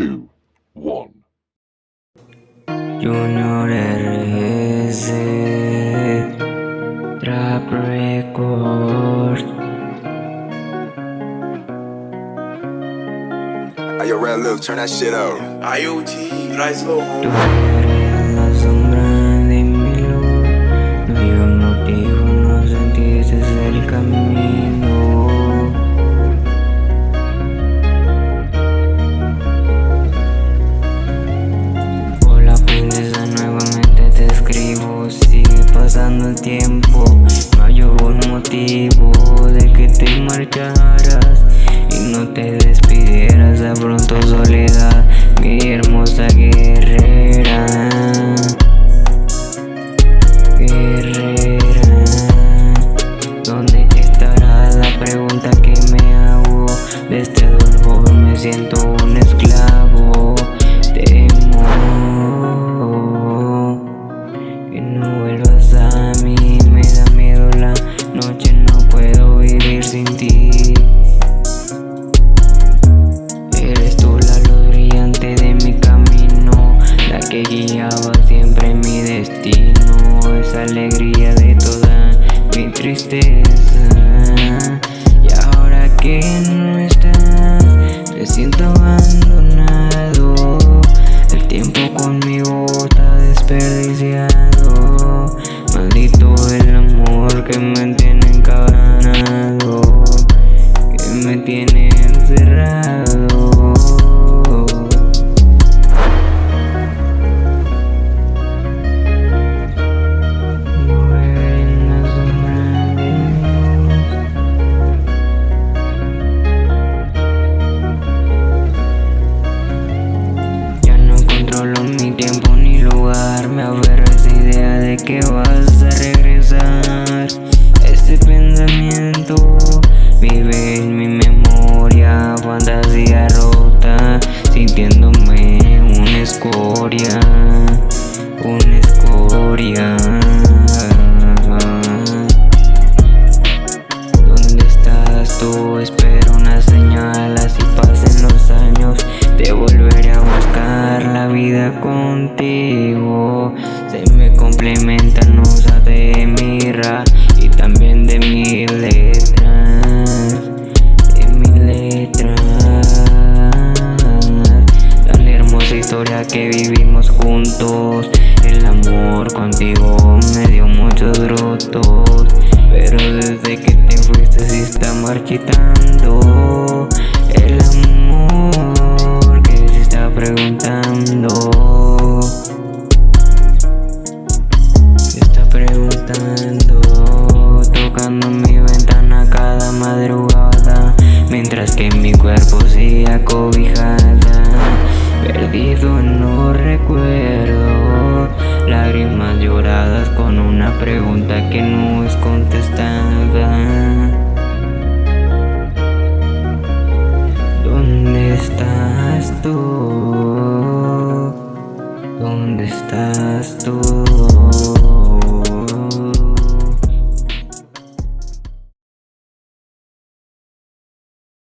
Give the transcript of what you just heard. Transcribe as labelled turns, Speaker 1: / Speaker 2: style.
Speaker 1: two, one.
Speaker 2: You know Junior is rap record.
Speaker 3: Are you real, Lil? Turn that shit up.
Speaker 4: IoT,
Speaker 2: nice little. Esa alegría de toda mi tristeza. Y ahora que no estás Me siento abandonado. El tiempo conmigo está desperdiciado. Maldito el amor que me tiene encabronado Que me tiene encerrado tiempo ni lugar Me aferro a esa idea de que vas a regresar. Este pensamiento vive en mi memoria Fantasía rota Sintiéndome una escoria contigo. Se me complementan usas de mirra Y también de mis letras De mis letras. Tan hermosa historia que vivimos juntos. El amor contigo me dio muchos brotos Pero desde que te fuiste se está marchitando pregunta que no es contestar.